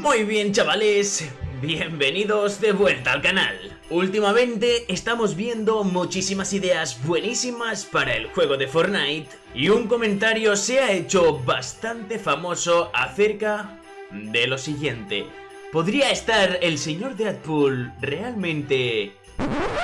Muy bien chavales, bienvenidos de vuelta al canal. Últimamente estamos viendo muchísimas ideas buenísimas para el juego de Fortnite y un comentario se ha hecho bastante famoso acerca de lo siguiente. ¿Podría estar el señor Deadpool realmente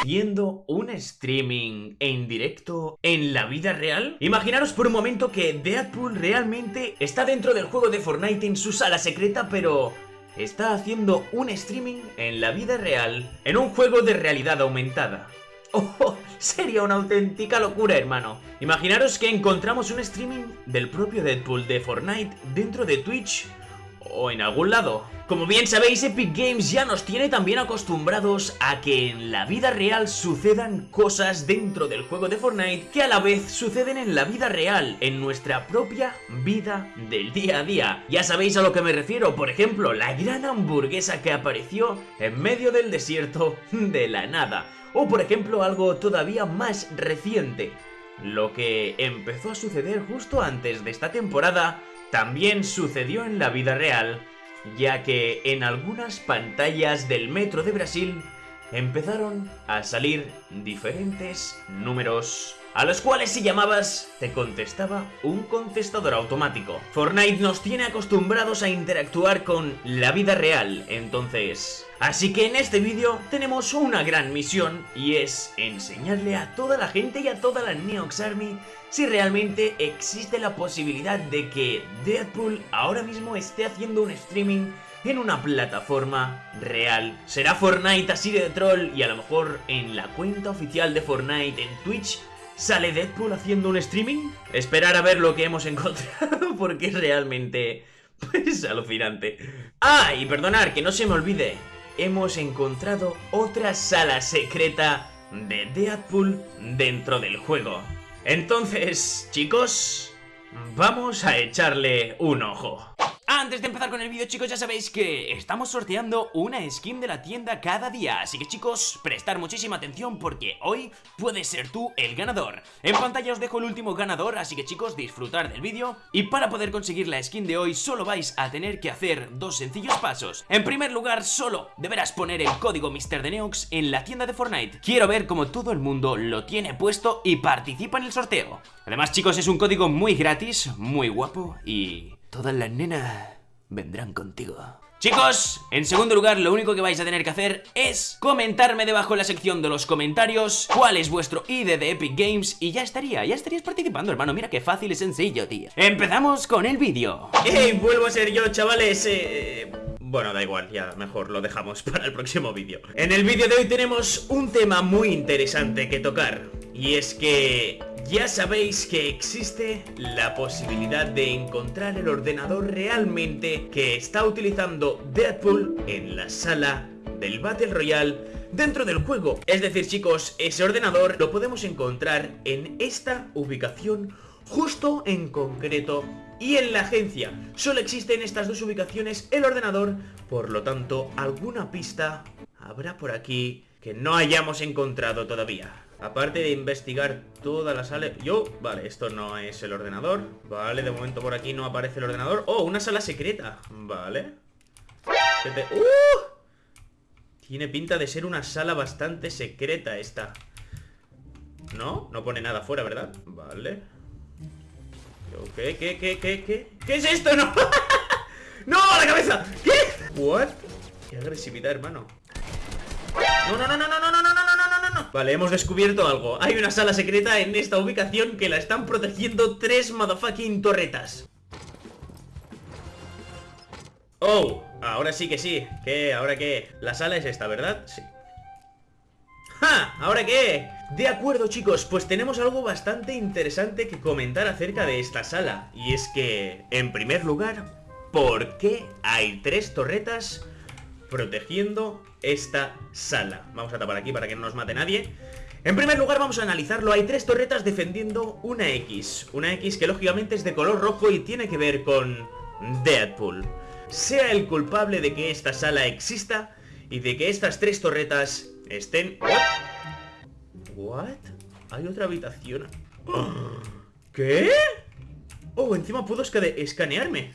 haciendo un streaming en directo en la vida real? Imaginaros por un momento que Deadpool realmente está dentro del juego de Fortnite en su sala secreta, pero está haciendo un streaming en la vida real en un juego de realidad aumentada. ¡Oh! Sería una auténtica locura, hermano. Imaginaros que encontramos un streaming del propio Deadpool de Fortnite dentro de Twitch o en algún lado. Como bien sabéis, Epic Games ya nos tiene también acostumbrados a que en la vida real sucedan cosas dentro del juego de Fortnite que a la vez suceden en la vida real, en nuestra propia vida del día a día. Ya sabéis a lo que me refiero, por ejemplo, la gran hamburguesa que apareció en medio del desierto de la nada. O por ejemplo algo todavía más reciente, lo que empezó a suceder justo antes de esta temporada también sucedió en la vida real, ya que en algunas pantallas del metro de Brasil empezaron a salir diferentes números a los cuales si llamabas te contestaba un contestador automático. Fortnite nos tiene acostumbrados a interactuar con la vida real, entonces... Así que en este vídeo tenemos una gran misión y es enseñarle a toda la gente y a toda la Neox Army si realmente existe la posibilidad de que Deadpool ahora mismo esté haciendo un streaming en una plataforma real. ¿Será Fortnite así de troll y a lo mejor en la cuenta oficial de Fortnite en Twitch ¿Sale Deadpool haciendo un streaming? Esperar a ver lo que hemos encontrado porque es realmente... Pues alucinante. Ah, y perdonar, que no se me olvide. Hemos encontrado otra sala secreta de Deadpool dentro del juego. Entonces, chicos, vamos a echarle un ojo. Antes de empezar con el vídeo chicos ya sabéis que estamos sorteando una skin de la tienda cada día. Así que chicos, prestar muchísima atención porque hoy puedes ser tú el ganador. En pantalla os dejo el último ganador, así que chicos disfrutar del vídeo. Y para poder conseguir la skin de hoy solo vais a tener que hacer dos sencillos pasos. En primer lugar solo deberás poner el código MrDeneox en la tienda de Fortnite. Quiero ver cómo todo el mundo lo tiene puesto y participa en el sorteo. Además chicos es un código muy gratis, muy guapo y Todas las nenas vendrán contigo. Chicos, en segundo lugar lo único que vais a tener que hacer es comentarme debajo en la sección de los comentarios cuál es vuestro ID de Epic Games y ya estaría, ya estarías participando hermano, mira qué fácil y sencillo tío Empezamos con el vídeo ¡Ey! Vuelvo a ser yo chavales, eh... Bueno, da igual, ya mejor lo dejamos para el próximo vídeo En el vídeo de hoy tenemos un tema muy interesante que tocar Y es que ya sabéis que existe la posibilidad de encontrar el ordenador realmente que está utilizando Deadpool en la sala del Battle Royale dentro del juego. Es decir chicos, ese ordenador lo podemos encontrar en esta ubicación justo en concreto y en la agencia. Solo existen estas dos ubicaciones el ordenador, por lo tanto alguna pista habrá por aquí que no hayamos encontrado todavía. Aparte de investigar toda la sala Yo, vale, esto no es el ordenador Vale, de momento por aquí no aparece el ordenador Oh, una sala secreta Vale ¡uh! Tiene pinta de ser una sala bastante secreta esta ¿No? No pone nada fuera, ¿verdad? Vale ¿Qué, qué, qué, qué, qué? ¿Qué es esto? ¡No! ¡No! ¡La cabeza! ¿Qué? ¿What? Qué agresividad, hermano No, no, no, no, no, no, no, no Vale, hemos descubierto algo Hay una sala secreta en esta ubicación que la están protegiendo tres motherfucking torretas Oh, ahora sí que sí ¿Qué? ¿Ahora qué? La sala es esta, ¿verdad? Sí ¡Ja! ¿Ahora qué? De acuerdo chicos, pues tenemos algo bastante interesante que comentar acerca de esta sala Y es que, en primer lugar, ¿por qué hay tres torretas protegiendo esta sala. Vamos a tapar aquí para que no nos mate nadie. En primer lugar vamos a analizarlo, hay tres torretas defendiendo una X Una X que lógicamente es de color rojo y tiene que ver con Deadpool Sea el culpable de que esta sala exista y de que estas tres torretas estén... ¿What? Hay otra habitación ¿Qué? Oh, encima puedo escanearme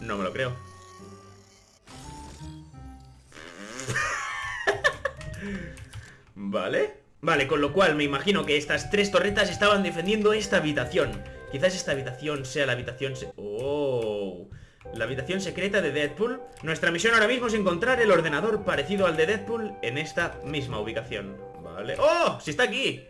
No me lo creo Vale. Vale, con lo cual me imagino que estas tres torretas estaban defendiendo esta habitación. Quizás esta habitación sea la habitación... ¡Oh! La habitación secreta de Deadpool. Nuestra misión ahora mismo es encontrar el ordenador parecido al de Deadpool en esta misma ubicación. Vale. ¡Oh! ¡Sí está aquí!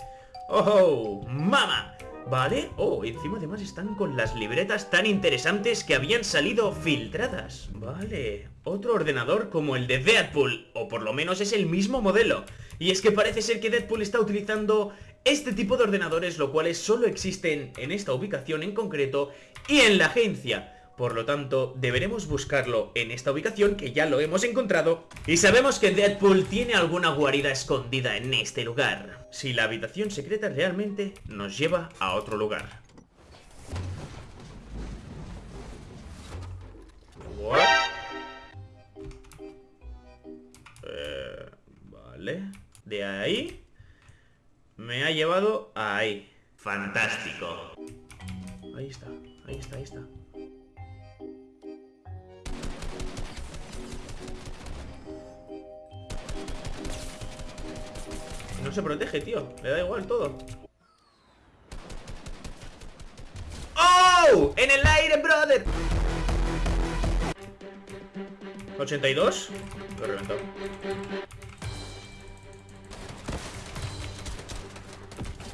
¡Oh! ¡Mama! Vale, oh, encima además están con las libretas tan interesantes que habían salido filtradas. Vale, otro ordenador como el de Deadpool, o por lo menos es el mismo modelo. Y es que parece ser que Deadpool está utilizando este tipo de ordenadores, lo cuales solo existen en esta ubicación en concreto y en la agencia por lo tanto, deberemos buscarlo en esta ubicación que ya lo hemos encontrado y sabemos que Deadpool tiene alguna guarida escondida en este lugar. Si la habitación secreta realmente nos lleva a otro lugar. What? Eh, vale. De ahí me ha llevado ahí. Fantástico. Ahí está, ahí está, ahí está. Se protege, tío. Le da igual todo. ¡Oh! ¡En el aire, brother! 82 Lo reventó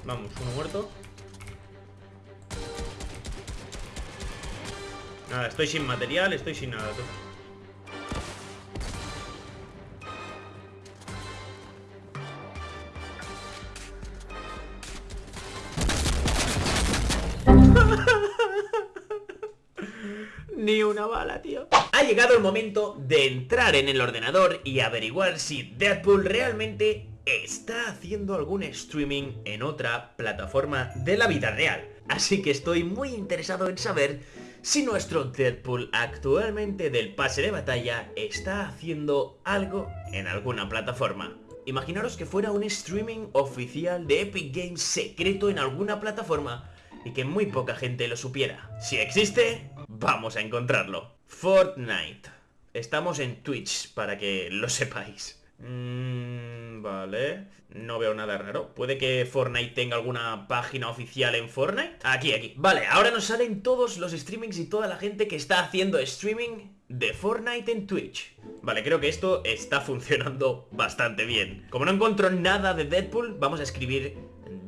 Vamos, uno muerto Nada, estoy sin material, estoy sin nada tú. Una bala, tío. Ha llegado el momento de entrar en el ordenador y averiguar si Deadpool realmente está haciendo algún streaming en otra plataforma de la vida real. Así que estoy muy interesado en saber si nuestro Deadpool actualmente del pase de batalla está haciendo algo en alguna plataforma. Imaginaros que fuera un streaming oficial de Epic Games secreto en alguna plataforma y que muy poca gente lo supiera. Si existe, vamos a encontrarlo. Fortnite. Estamos en Twitch, para que lo sepáis. Mmm, vale. No veo nada raro. ¿Puede que Fortnite tenga alguna página oficial en Fortnite? Aquí, aquí. Vale, ahora nos salen todos los streamings y toda la gente que está haciendo streaming de Fortnite en Twitch. Vale, creo que esto está funcionando bastante bien. Como no encuentro nada de Deadpool, vamos a escribir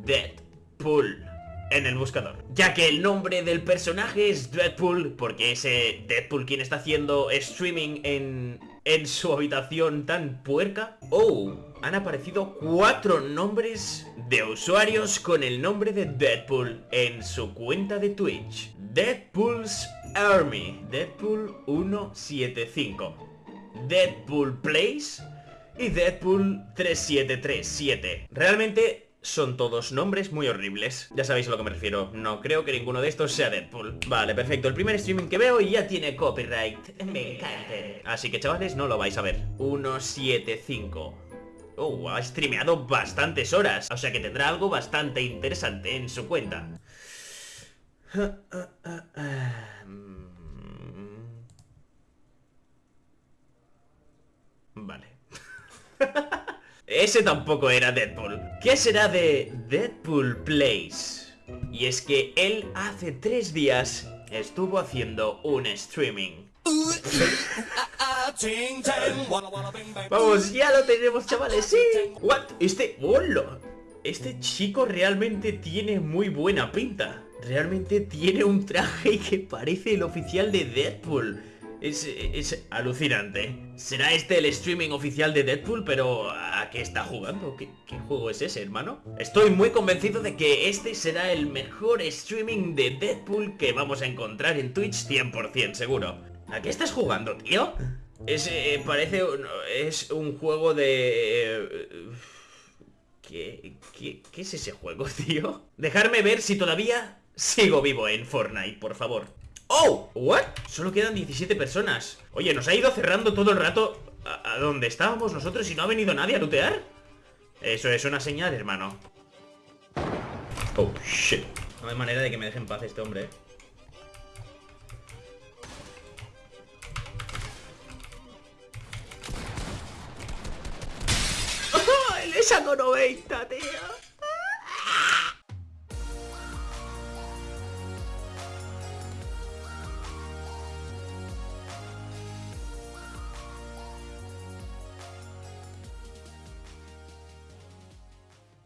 Deadpool en el buscador. Ya que el nombre del personaje es Deadpool, porque ese Deadpool quien está haciendo streaming en, en su habitación tan puerca. Oh, han aparecido cuatro nombres de usuarios con el nombre de Deadpool en su cuenta de Twitch. Deadpool's Army, Deadpool 175, Deadpool Plays y Deadpool 3737. Realmente son todos nombres muy horribles. Ya sabéis a lo que me refiero. No creo que ninguno de estos sea Deadpool. Vale, perfecto. El primer streaming que veo ya tiene copyright. Me encanta. Así que, chavales, no lo vais a ver. 175. Oh, ha streameado bastantes horas. O sea que tendrá algo bastante interesante en su cuenta. Vale. Ese tampoco era Deadpool. ¿Qué será de Deadpool Plays? Y es que él hace tres días estuvo haciendo un streaming. Vamos, ya lo tenemos, chavales, sí. What? Este... ¡Hola! Este chico realmente tiene muy buena pinta. Realmente tiene un traje que parece el oficial de Deadpool. Es, alucinante. ¿Será este el streaming oficial de Deadpool? Pero ¿a qué está jugando? ¿Qué, juego es ese, hermano? Estoy muy convencido de que este será el mejor streaming de Deadpool que vamos a encontrar en Twitch 100% seguro. ¿A qué estás jugando, tío? Es, eh, parece... Es un juego de... Eh, ¿Qué, qué, ¿Qué es ese juego, tío? Dejarme ver si todavía sigo vivo en Fortnite, por favor. ¡Oh! ¿What? Solo quedan 17 personas Oye, nos ha ido cerrando todo el rato ¿A, dónde estábamos nosotros y no ha venido nadie a lootear? Eso es una señal, hermano Oh, shit No hay manera de que me deje en paz este hombre, ¿eh? ¡Oh, el saco 90, tío.